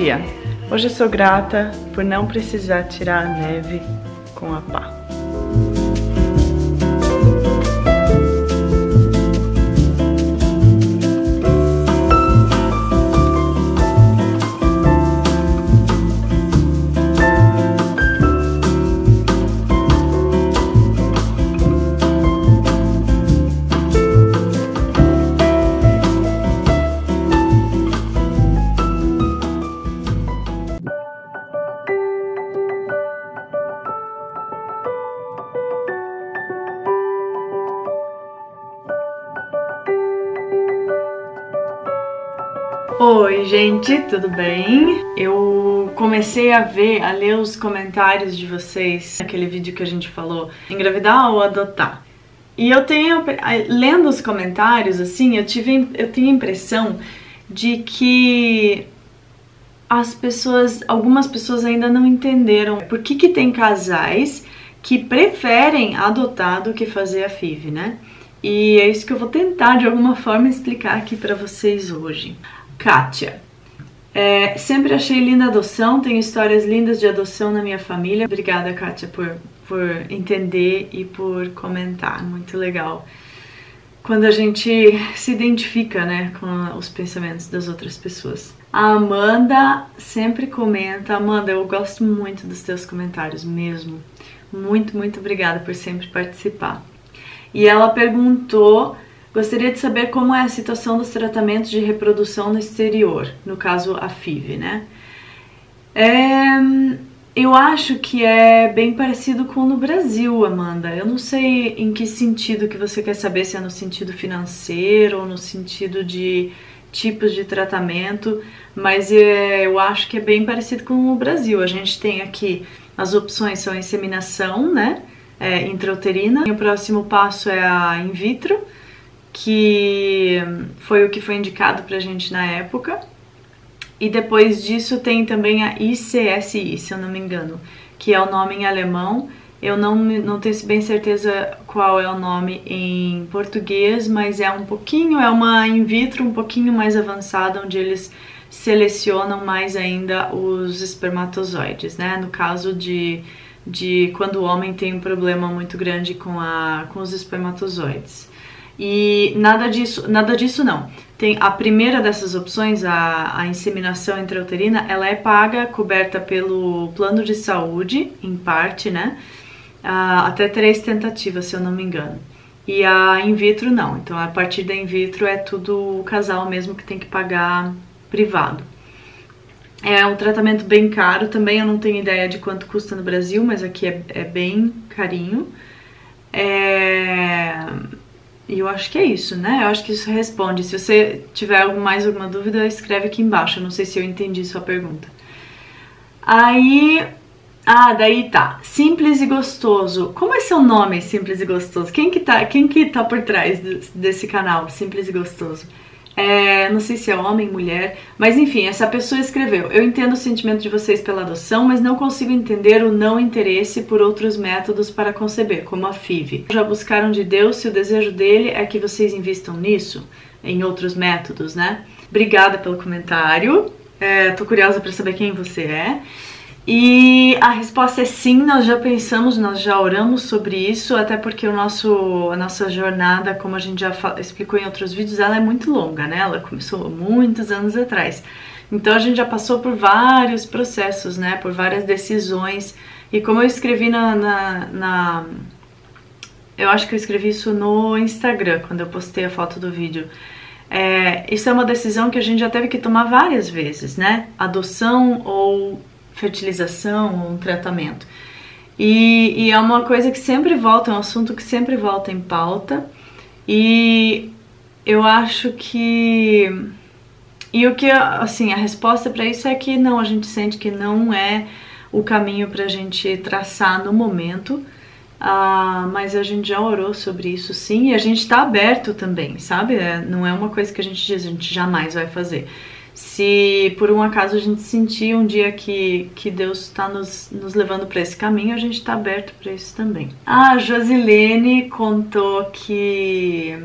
dia! Hoje eu sou grata por não precisar tirar a neve com a pá. Gente, tudo bem? Eu comecei a ver, a ler os comentários de vocês naquele vídeo que a gente falou engravidar ou adotar. E eu tenho, lendo os comentários, assim, eu tive, eu tenho a impressão de que as pessoas, algumas pessoas ainda não entenderam por que que tem casais que preferem adotar do que fazer a FIV, né? E é isso que eu vou tentar de alguma forma explicar aqui para vocês hoje. Kátia. É, sempre achei linda adoção, tenho histórias lindas de adoção na minha família. Obrigada, Kátia, por, por entender e por comentar. Muito legal. Quando a gente se identifica né, com os pensamentos das outras pessoas. A Amanda sempre comenta. Amanda, eu gosto muito dos teus comentários mesmo. Muito, muito obrigada por sempre participar. E ela perguntou Gostaria de saber como é a situação dos tratamentos de reprodução no exterior, no caso a FIV, né? É, eu acho que é bem parecido com no Brasil, Amanda. Eu não sei em que sentido que você quer saber, se é no sentido financeiro ou no sentido de tipos de tratamento, mas é, eu acho que é bem parecido com o Brasil. A gente tem aqui as opções são inseminação, né, é, intrauterina. E o próximo passo é a in vitro que foi o que foi indicado pra gente na época. E depois disso tem também a ICSI, se eu não me engano, que é o nome em alemão. Eu não, não tenho bem certeza qual é o nome em português, mas é um pouquinho, é uma in vitro um pouquinho mais avançada, onde eles selecionam mais ainda os espermatozoides, né? No caso de, de quando o homem tem um problema muito grande com, a, com os espermatozoides. E nada disso, nada disso não. Tem a primeira dessas opções, a, a inseminação intrauterina, ela é paga, coberta pelo plano de saúde, em parte, né? Ah, até três tentativas, se eu não me engano. E a in vitro não. Então a partir da in vitro é tudo o casal mesmo que tem que pagar privado. É um tratamento bem caro também, eu não tenho ideia de quanto custa no Brasil, mas aqui é, é bem carinho. É e eu acho que é isso, né? Eu acho que isso responde. Se você tiver mais alguma dúvida, escreve aqui embaixo. Eu não sei se eu entendi sua pergunta. Aí... Ah, daí tá. Simples e gostoso. Como é seu nome, Simples e Gostoso? Quem que tá, quem que tá por trás desse canal, Simples e Gostoso? É, não sei se é homem, mulher, mas enfim, essa pessoa escreveu: Eu entendo o sentimento de vocês pela adoção, mas não consigo entender o não interesse por outros métodos para conceber, como a FIV. Já buscaram de Deus se o desejo dele é que vocês invistam nisso, em outros métodos, né? Obrigada pelo comentário. É, tô curiosa para saber quem você é. E a resposta é sim, nós já pensamos, nós já oramos sobre isso, até porque o nosso, a nossa jornada, como a gente já explicou em outros vídeos, ela é muito longa, né? Ela começou muitos anos atrás. Então a gente já passou por vários processos, né? Por várias decisões. E como eu escrevi na, na, na eu acho que eu escrevi isso no Instagram, quando eu postei a foto do vídeo. É, isso é uma decisão que a gente já teve que tomar várias vezes, né? Adoção ou fertilização ou um tratamento. E, e, é uma coisa que sempre volta, é um assunto que sempre volta em pauta. E eu acho que. E o que, assim, a resposta para isso é que não, a gente sente que não é o caminho para a gente traçar no momento. Ah, mas a gente já orou sobre isso sim e a gente está aberto também, sabe? É, não é uma coisa que a gente diz, a gente jamais vai fazer. Se por um acaso a gente sentir um dia que, que Deus está nos, nos levando para esse caminho, a gente está aberto para isso também. A Josilene contou que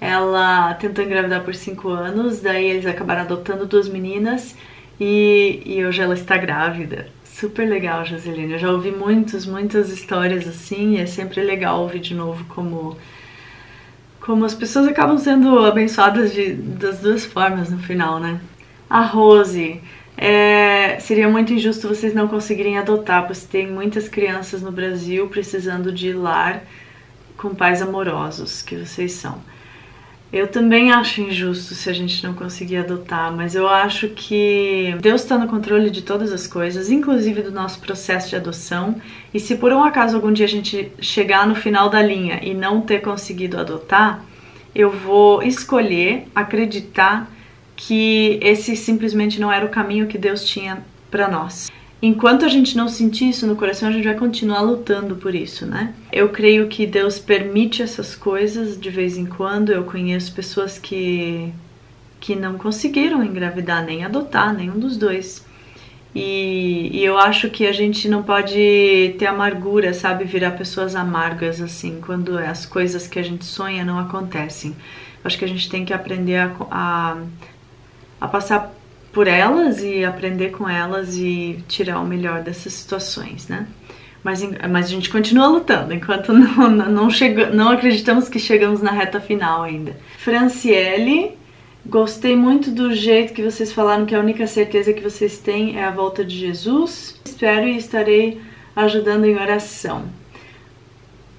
ela tentou engravidar por cinco anos, daí eles acabaram adotando duas meninas E, e hoje ela está grávida. Super legal, Joseline. Eu já ouvi muitas, muitas histórias assim, e é sempre legal ouvir de novo como, como as pessoas acabam sendo abençoadas de, das duas formas no final, né? A Rose. É, seria muito injusto vocês não conseguirem adotar, pois tem muitas crianças no Brasil precisando de lar com pais amorosos, que vocês são. Eu também acho injusto se a gente não conseguir adotar, mas eu acho que Deus está no controle de todas as coisas, inclusive do nosso processo de adoção. E se por um acaso algum dia a gente chegar no final da linha e não ter conseguido adotar, eu vou escolher acreditar que esse simplesmente não era o caminho que Deus tinha para nós. Enquanto a gente não sentir isso no coração, a gente vai continuar lutando por isso, né? Eu creio que Deus permite essas coisas de vez em quando. Eu conheço pessoas que que não conseguiram engravidar nem adotar, nenhum dos dois. E, e, eu acho que a gente não pode ter amargura, sabe? Virar pessoas amargas assim, quando as coisas que a gente sonha não acontecem. Acho que a gente tem que aprender a, a, a passar por elas e aprender com elas e tirar o melhor dessas situações, né? Mas, mas a gente continua lutando enquanto não, não, chega, não acreditamos que chegamos na reta final ainda. Franciele, gostei muito do jeito que vocês falaram que a única certeza que vocês têm é a volta de Jesus. Espero e estarei ajudando em oração.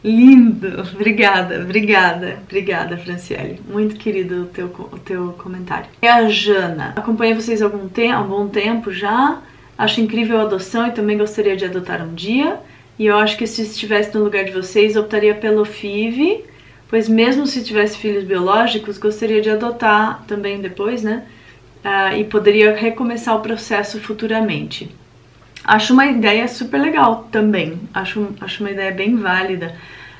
Lindo! Obrigada, obrigada, obrigada, Franciele. Muito querido o teu, o teu comentário. E a Jana. Acompanhei vocês há algum tempo, há um bom tempo já. Acho incrível a adoção e também gostaria de adotar um dia. E eu acho que se estivesse no lugar de vocês, optaria pelo FIV, pois mesmo se tivesse filhos biológicos, gostaria de adotar também depois, né? Uh, e poderia recomeçar o processo futuramente. Acho uma ideia super legal também. Acho, acho uma ideia bem válida.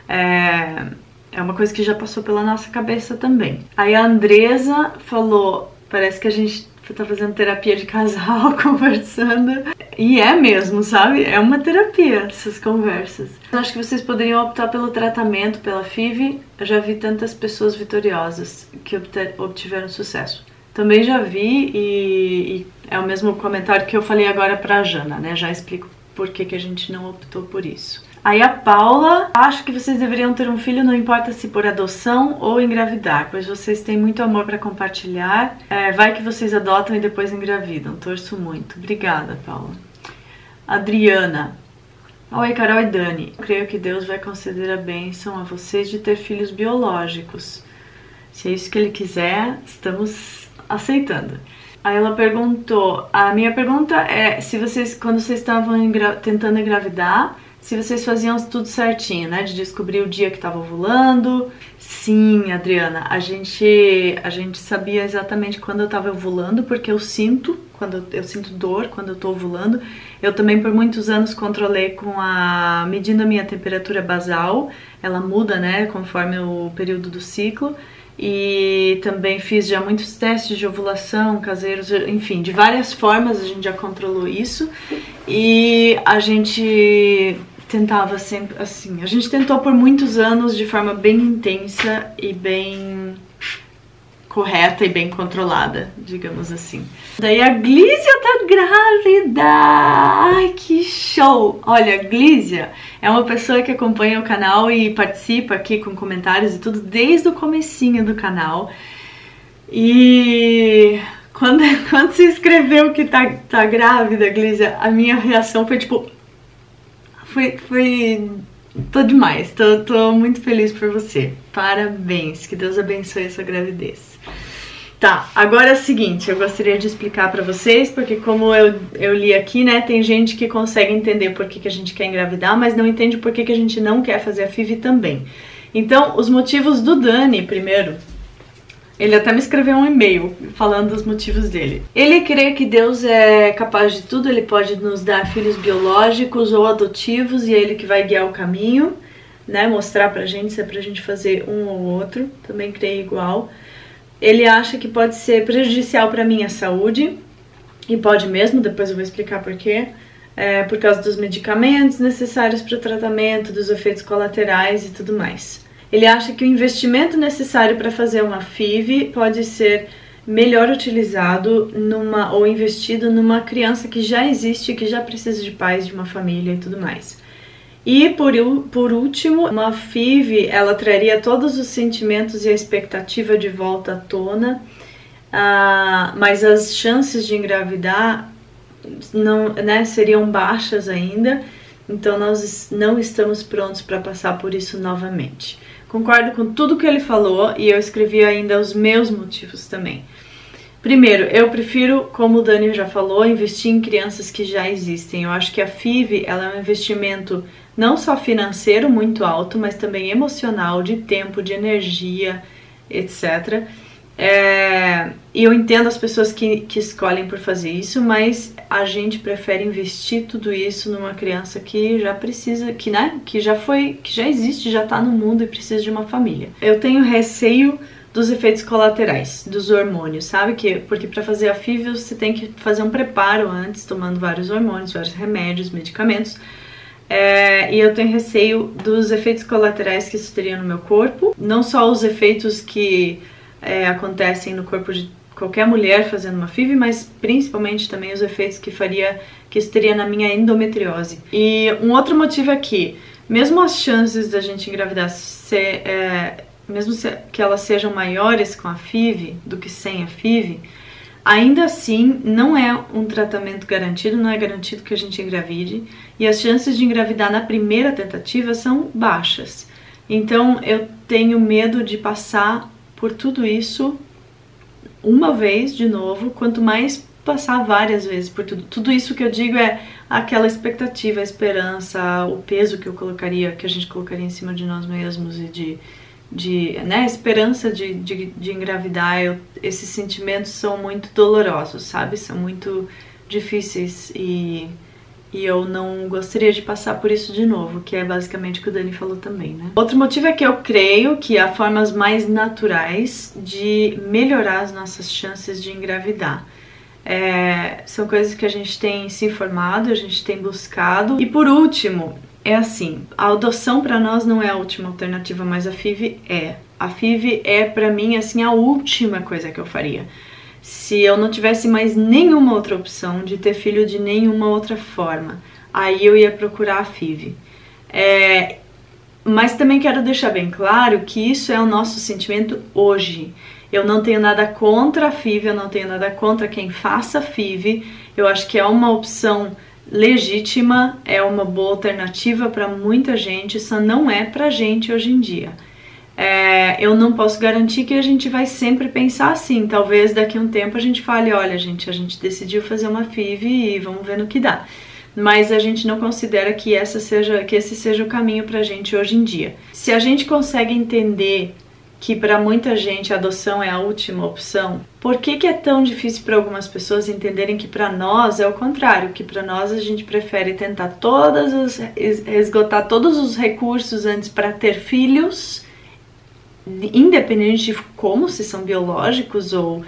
É, é uma coisa que já passou pela nossa cabeça também. Aí a Andresa falou: parece que a gente tá fazendo terapia de casal, conversando. E é mesmo, sabe? É uma terapia essas conversas. Eu acho que vocês poderiam optar pelo tratamento, pela FIV. Eu já vi tantas pessoas vitoriosas que obtiveram sucesso. Também já vi e, e, é o mesmo comentário que eu falei agora pra Jana, né? Já explico por que, que a gente não optou por isso. Aí a Paula, acho que vocês deveriam ter um filho, não importa se por adoção ou engravidar, pois vocês têm muito amor para compartilhar. É, vai que vocês adotam e depois engravidam. Torço muito. Obrigada, Paula. Adriana. Oi, Carol e Dani. Eu creio que Deus vai conceder a bênção a vocês de ter filhos biológicos. Se é isso que Ele quiser, estamos aceitando. Aí ela perguntou, a minha pergunta é se vocês, quando vocês estavam engra tentando engravidar, se vocês faziam tudo certinho, né? De descobrir o dia que estava ovulando. Sim, Adriana, a gente, a gente sabia exatamente quando eu estava ovulando, porque eu sinto, quando eu, eu sinto dor quando eu estou ovulando. Eu também por muitos anos controlei com a medindo a minha temperatura basal. Ela muda, né, conforme o período do ciclo e também fiz já muitos testes de ovulação caseiros, enfim, de várias formas a gente já controlou isso e a gente tentava sempre assim, a gente tentou por muitos anos de forma bem intensa e bem correta e bem controlada, digamos assim. Daí a Glícia tá grávida! Show! Olha, a Glícia é uma pessoa que acompanha o canal e participa aqui com comentários e tudo desde o comecinho do canal. E quando, quando se escreveu que tá, tá grávida, Glícia, a minha reação foi tipo... Foi, foi Tô demais, tô, tô muito feliz por você. Parabéns, que Deus abençoe essa gravidez. Tá, agora é o seguinte, eu gostaria de explicar para vocês, porque como eu, eu li aqui, né, tem gente que consegue entender por que, que a gente quer engravidar, mas não entende por que, que a gente não quer fazer a FIV também. Então, os motivos do Dani, primeiro, ele até me escreveu um e-mail falando dos motivos dele. Ele crê que Deus é capaz de tudo, ele pode nos dar filhos biológicos ou adotivos e é ele que vai guiar o caminho, né? Mostrar pra gente se é pra gente fazer um ou outro. Também creio igual. Ele acha que pode ser prejudicial para minha saúde e pode mesmo, depois eu vou explicar por quê. É, por causa dos medicamentos necessários para o tratamento, dos efeitos colaterais e tudo mais. Ele acha que o investimento necessário para fazer uma FIV pode ser melhor utilizado numa ou investido numa criança que já existe, que já precisa de pais, de uma família e tudo mais. E por, por último, uma FIV, ela traria todos os sentimentos e a expectativa de volta à tona, uh, mas as chances de engravidar não, né, seriam baixas ainda, então nós não estamos prontos para passar por isso novamente. Concordo com tudo que ele falou e eu escrevi ainda os meus motivos também. Primeiro, eu prefiro, como o Dani já falou, investir em crianças que já existem. Eu acho que a FIV ela é um investimento não só financeiro muito alto, mas também emocional, de tempo, de energia, etc. É, e eu entendo as pessoas que, que escolhem por fazer isso, mas a gente prefere investir tudo isso numa criança que já precisa, que, né, que já foi, que já existe, já tá no mundo e precisa de uma família. Eu tenho receio dos efeitos colaterais dos hormônios, sabe? Que, porque para fazer a FIV você tem que fazer um preparo antes, tomando vários hormônios, vários remédios, medicamentos. É, e eu tenho receio dos efeitos colaterais que isso teria no meu corpo. Não só os efeitos que é, acontecem no corpo de qualquer mulher fazendo uma FIV, mas principalmente também os efeitos que faria que isso teria na minha endometriose. E um outro motivo é que, mesmo as chances da gente engravidar ser, é, mesmo que elas sejam maiores com a FIV do que sem a FIV, ainda assim não é um tratamento garantido, não é garantido que a gente engravide, e as chances de engravidar na primeira tentativa são baixas. Então eu tenho medo de passar por tudo isso uma vez de novo, quanto mais passar várias vezes por tudo. Tudo isso que eu digo é aquela expectativa, a esperança, o peso que eu colocaria, que a gente colocaria em cima de nós mesmos e de de né, esperança de, de, de engravidar, eu, esses sentimentos são muito dolorosos, sabe? São muito difíceis e, e eu não gostaria de passar por isso de novo, que é basicamente o que o Dani falou também, né? Outro motivo é que eu creio que há formas mais naturais de melhorar as nossas chances de engravidar. É, são coisas que a gente tem se informado, a gente tem buscado. E por último, é assim, a adoção para nós não é a última alternativa, mas a FIV é. A FIV é para mim assim a última coisa que eu faria. Se eu não tivesse mais nenhuma outra opção de ter filho de nenhuma outra forma, aí eu ia procurar a FIV. É, mas também quero deixar bem claro que isso é o nosso sentimento hoje. Eu não tenho nada contra a FIV, eu não tenho nada contra quem faça FIV. Eu acho que é uma opção legítima, é uma boa alternativa para muita gente, só não é para gente hoje em dia. É, eu não posso garantir que a gente vai sempre pensar assim. Talvez daqui a um tempo a gente fale, olha, gente, a gente decidiu fazer uma FIV e vamos ver no que dá. Mas a gente não considera que essa seja que esse seja o caminho para a gente hoje em dia. Se a gente consegue entender que para muita gente a adoção é a última opção, por que, que é tão difícil para algumas pessoas entenderem que para nós é o contrário, que para nós a gente prefere tentar todas as, esgotar todos os recursos antes para ter filhos, independente de como, se são biológicos ou,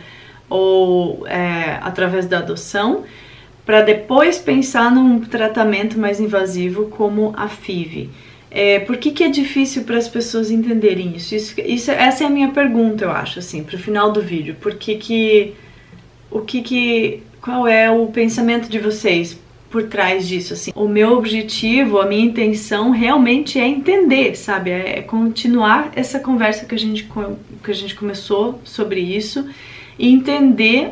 ou é, através da adoção, para depois pensar num tratamento mais invasivo como a FIV. É, por que, que é difícil para as pessoas entenderem isso? isso? isso? Essa é a minha pergunta, eu acho, assim, para o final do vídeo. Por que que... O que que... Qual é o pensamento de vocês por trás disso, assim? O meu objetivo, a minha intenção realmente é entender, sabe? É, é continuar essa conversa que a gente, que a gente começou sobre isso e entender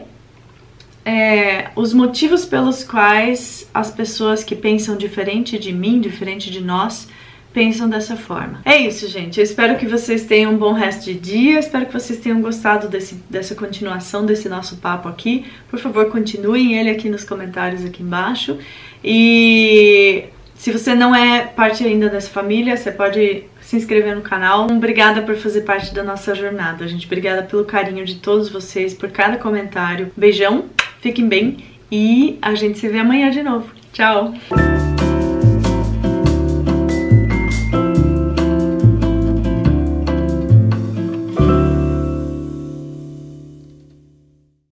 é, os motivos pelos quais as pessoas que pensam diferente de mim, diferente de nós, pensam dessa forma. É isso, gente. Eu espero que vocês tenham um bom resto de dia. Espero que vocês tenham gostado desse, dessa continuação desse nosso papo aqui. Por favor, continuem ele aqui nos comentários aqui embaixo. E se você não é parte ainda dessa família, você pode se inscrever no canal. Obrigada por fazer parte da nossa jornada, gente. Obrigada pelo carinho de todos vocês, por cada comentário. Beijão, fiquem bem e a gente se vê amanhã de novo. Tchau!